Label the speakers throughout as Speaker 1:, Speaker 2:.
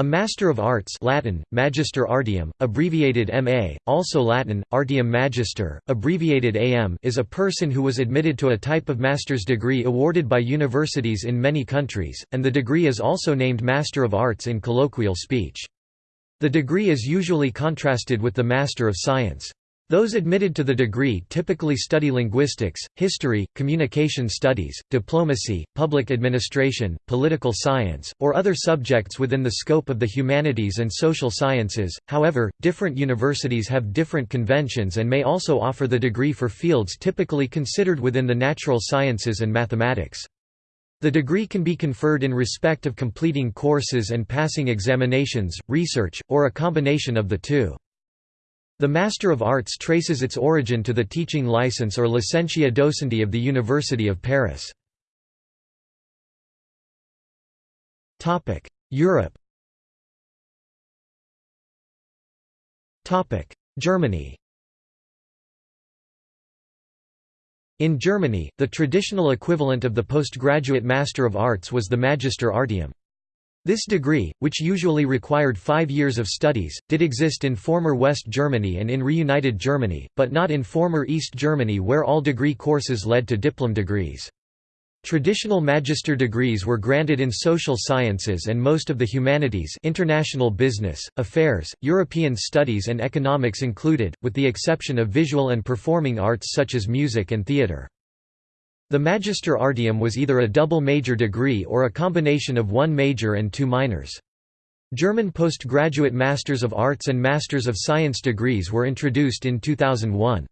Speaker 1: A Master of Arts Latin, Magister Artium, abbreviated MA, also Latin, Artium Magister, abbreviated AM is a person who was admitted to a type of master's degree awarded by universities in many countries, and the degree is also named Master of Arts in colloquial speech. The degree is usually contrasted with the Master of Science. Those admitted to the degree typically study linguistics, history, communication studies, diplomacy, public administration, political science, or other subjects within the scope of the humanities and social sciences. However, different universities have different conventions and may also offer the degree for fields typically considered within the natural sciences and mathematics. The degree can be conferred in respect of completing courses and passing examinations, research, or a combination of the two. The Master of Arts traces its origin to the teaching license or licentia docendi of the University of Paris. Europe Germany In Germany, the traditional equivalent of the postgraduate Master of Arts was the Magister Artium. This degree, which usually required five years of studies, did exist in former West Germany and in reunited Germany, but not in former East Germany where all degree courses led to diplom degrees. Traditional magister degrees were granted in social sciences and most of the humanities international business, affairs, European studies and economics included, with the exception of visual and performing arts such as music and theatre. The Magister Artium was either a double major degree or a combination of one major and two minors. German postgraduate Masters of Arts and Masters of Science degrees were introduced in 2001.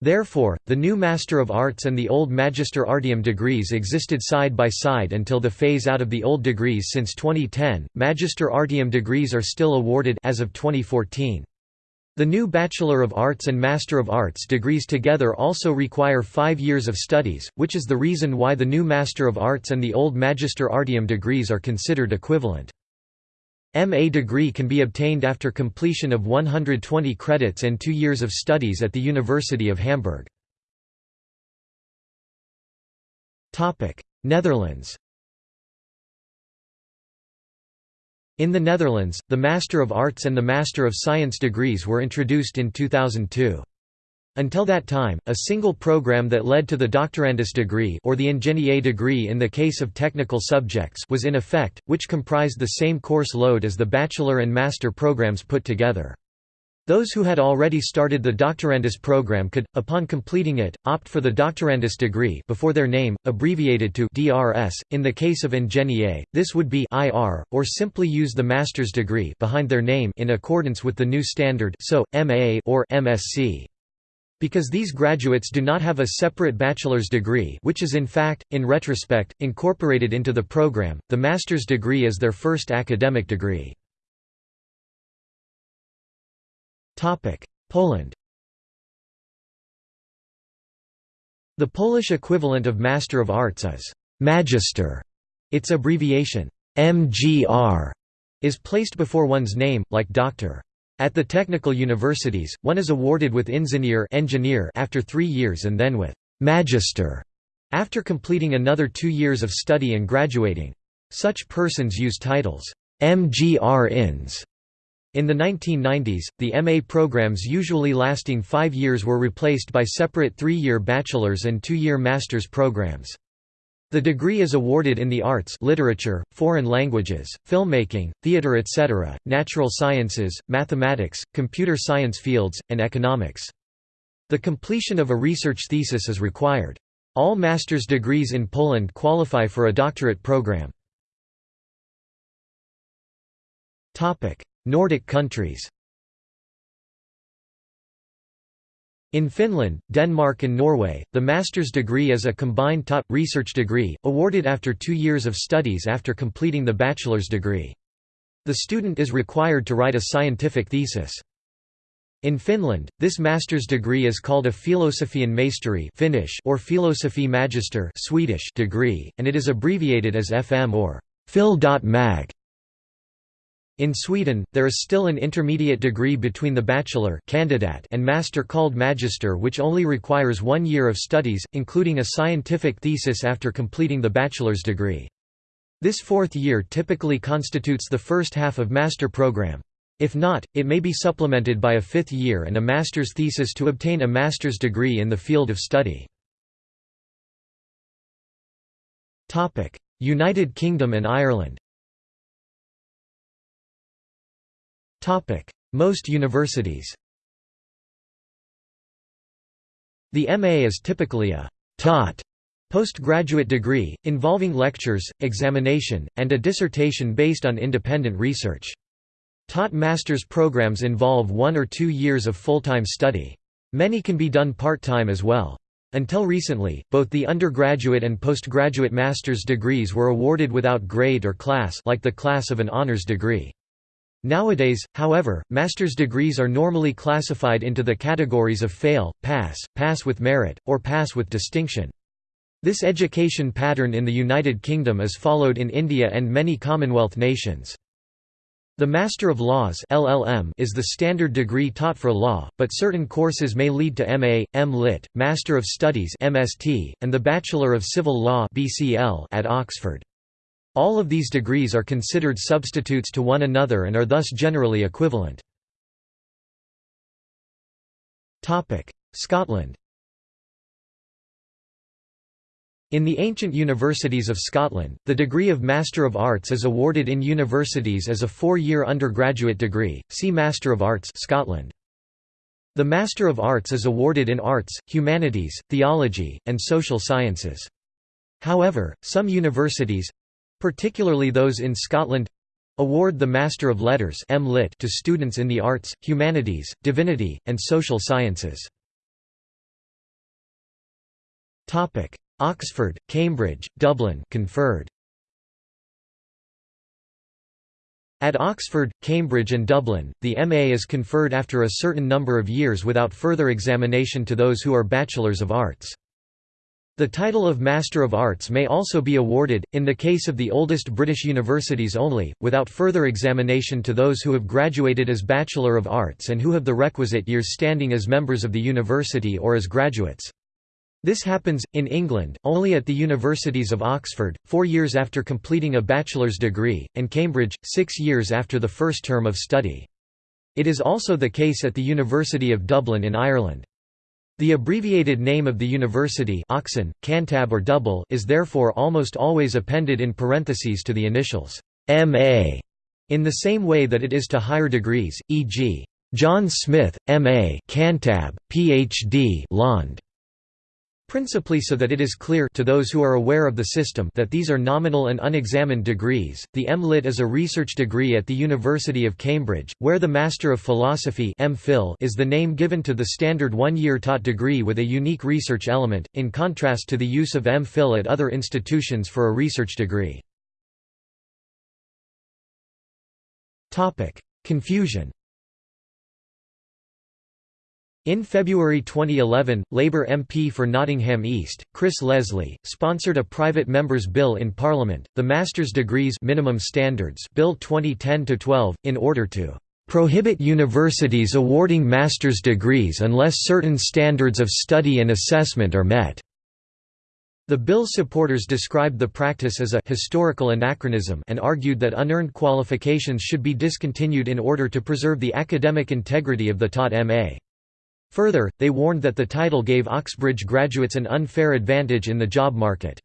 Speaker 1: Therefore, the new Master of Arts and the old Magister Artium degrees existed side by side until the phase out of the old degrees since 2010. Magister Artium degrees are still awarded as of 2014. The new Bachelor of Arts and Master of Arts degrees together also require five years of studies, which is the reason why the new Master of Arts and the old Magister Artium degrees are considered equivalent. MA degree can be obtained after completion of 120 credits and two years of studies at the University of Hamburg. Netherlands In the Netherlands, the Master of Arts and the Master of Science degrees were introduced in 2002. Until that time, a single program that led to the doctorandus degree or the ingénieur degree in the case of technical subjects was in effect, which comprised the same course load as the bachelor and master programs put together. Those who had already started the doctorandus program could, upon completing it, opt for the doctorandus degree before their name, abbreviated to DRS. In the case of ingénieur, this would be IR, or simply use the master's degree behind their name in accordance with the new standard so, MA or MSc. Because these graduates do not have a separate bachelor's degree which is in fact, in retrospect, incorporated into the program, the master's degree is their first academic degree. Poland The Polish equivalent of Master of Arts is «Magister». Its abbreviation, MGR, is placed before one's name, like doctor. At the technical universities, one is awarded with Ingenieur engineer after three years and then with «Magister» after completing another two years of study and graduating. Such persons use titles «MGR Ins» In the 1990s, the MA programs usually lasting five years were replaced by separate three-year bachelor's and two-year master's programs. The degree is awarded in the arts literature, foreign languages, filmmaking, theatre etc., natural sciences, mathematics, computer science fields, and economics. The completion of a research thesis is required. All master's degrees in Poland qualify for a doctorate program. Nordic countries In Finland, Denmark and Norway, the master's degree is a combined taught, research degree, awarded after two years of studies after completing the bachelor's degree. The student is required to write a scientific thesis. In Finland, this master's degree is called a filosofian maisteri Finnish or filosofi magister Swedish degree, and it is abbreviated as FM or phil.mag. In Sweden, there is still an intermediate degree between the bachelor candidate and master called magister which only requires one year of studies, including a scientific thesis after completing the bachelor's degree. This fourth year typically constitutes the first half of master program. If not, it may be supplemented by a fifth year and a master's thesis to obtain a master's degree in the field of study. United Kingdom and Ireland Most universities The MA is typically a «taught» postgraduate degree, involving lectures, examination, and a dissertation based on independent research. Taught master's programs involve one or two years of full-time study. Many can be done part-time as well. Until recently, both the undergraduate and postgraduate master's degrees were awarded without grade or class like the class of an honors degree. Nowadays, however, master's degrees are normally classified into the categories of fail, pass, pass with merit, or pass with distinction. This education pattern in the United Kingdom is followed in India and many Commonwealth nations. The Master of Laws LLM is the standard degree taught for law, but certain courses may lead to MA, M.Lit., Master of Studies MST, and the Bachelor of Civil Law BCL at Oxford. All of these degrees are considered substitutes to one another and are thus generally equivalent. Scotland In the ancient universities of Scotland, the degree of Master of Arts is awarded in universities as a four-year undergraduate degree, see Master of Arts Scotland. The Master of Arts is awarded in arts, humanities, theology, and social sciences. However, some universities—particularly those in Scotland—award the Master of Letters to students in the arts, humanities, divinity, and social sciences. Oxford, Cambridge, Dublin conferred. At Oxford, Cambridge and Dublin, the MA is conferred after a certain number of years without further examination to those who are Bachelors of Arts. The title of Master of Arts may also be awarded, in the case of the oldest British universities only, without further examination to those who have graduated as Bachelor of Arts and who have the requisite years standing as members of the university or as graduates. This happens, in England, only at the universities of Oxford, four years after completing a bachelor's degree, and Cambridge, six years after the first term of study. It is also the case at the University of Dublin in Ireland. The abbreviated name of the university Oxon, Cantab or Dubl is therefore almost always appended in parentheses to the initials M.A. in the same way that it is to higher degrees, e.g. John Smith, M.A. Cantab, Ph.D. Lond. Principally so that it is clear to those who are aware of the system that these are nominal and unexamined degrees. The M.Lit is a research degree at the University of Cambridge, where the Master of Philosophy (MPhil) is the name given to the standard one-year taught degree with a unique research element, in contrast to the use of M.Phil at other institutions for a research degree. Confusion in February 2011, Labour MP for Nottingham East, Chris Leslie, sponsored a private member's bill in Parliament, the Master's Degrees Minimum Standards Bill 2010-12, in order to "...prohibit universities awarding master's degrees unless certain standards of study and assessment are met." The bill's supporters described the practice as a historical anachronism and argued that unearned qualifications should be discontinued in order to preserve the academic integrity of the taught M.A. Further, they warned that the title gave Oxbridge graduates an unfair advantage in the job market.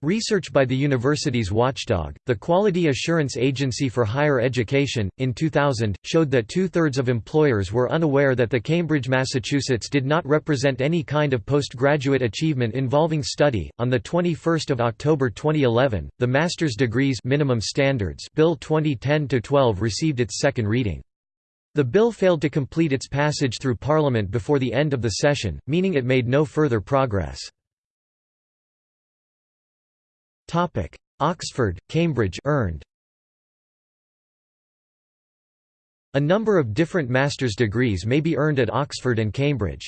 Speaker 1: Research by the university's watchdog, the Quality Assurance Agency for Higher Education, in 2000, showed that two-thirds of employers were unaware that the Cambridge, Massachusetts did not represent any kind of postgraduate achievement involving study. On the 21st of October 2011, the Master's Degrees Minimum Standards Bill 2010-12 received its second reading. The bill failed to complete its passage through Parliament before the end of the session, meaning it made no further progress. Oxford, Cambridge earned. A number of different master's degrees may be earned at Oxford and Cambridge.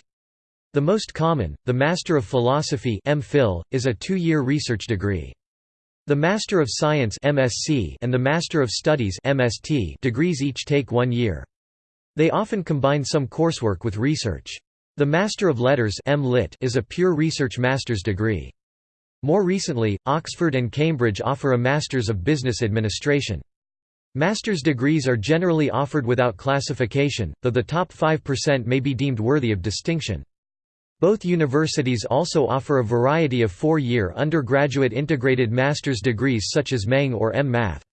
Speaker 1: The most common, the Master of Philosophy MPhil, is a two-year research degree. The Master of Science MSc and the Master of Studies MSt degrees each take one year. They often combine some coursework with research. The Master of Letters is a pure research master's degree. More recently, Oxford and Cambridge offer a Masters of Business Administration. Master's degrees are generally offered without classification, though the top 5% may be deemed worthy of distinction. Both universities also offer a variety of four-year undergraduate integrated master's degrees such as MEng or M.Math.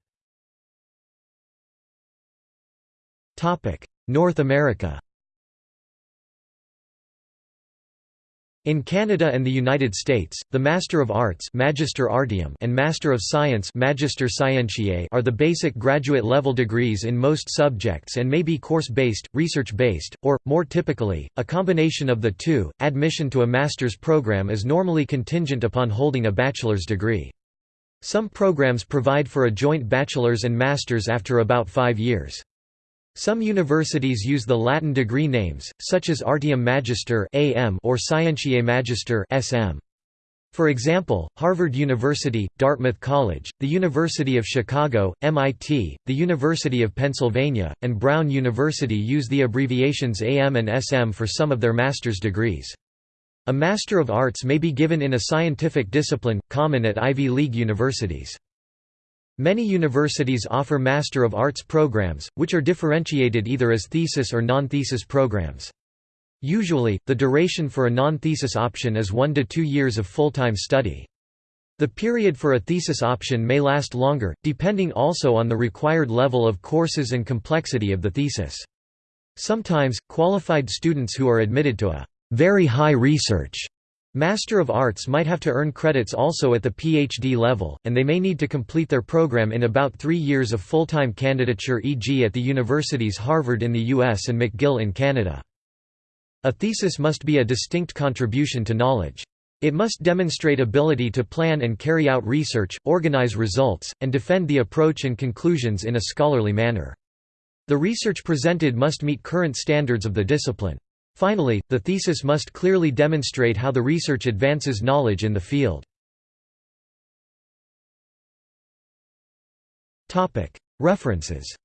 Speaker 1: North America In Canada and the United States, the Master of Arts Magister Artium and Master of Science Magister Scientiae are the basic graduate-level degrees in most subjects and may be course-based, research-based, or, more typically, a combination of the two. Admission to a master's program is normally contingent upon holding a bachelor's degree. Some programs provide for a joint bachelor's and master's after about five years. Some universities use the Latin degree names, such as Artium Magister (AM) or Scientiae Magister (SM). For example, Harvard University, Dartmouth College, the University of Chicago, MIT, the University of Pennsylvania, and Brown University use the abbreviations AM and SM for some of their master's degrees. A Master of Arts may be given in a scientific discipline, common at Ivy League universities. Many universities offer Master of Arts programs, which are differentiated either as thesis or non-thesis programs. Usually, the duration for a non-thesis option is one to two years of full-time study. The period for a thesis option may last longer, depending also on the required level of courses and complexity of the thesis. Sometimes, qualified students who are admitted to a very high research Master of Arts might have to earn credits also at the PhD level, and they may need to complete their program in about three years of full-time candidature e.g. at the universities Harvard in the US and McGill in Canada. A thesis must be a distinct contribution to knowledge. It must demonstrate ability to plan and carry out research, organize results, and defend the approach and conclusions in a scholarly manner. The research presented must meet current standards of the discipline. Finally, the thesis must clearly demonstrate how the research advances knowledge in the field. References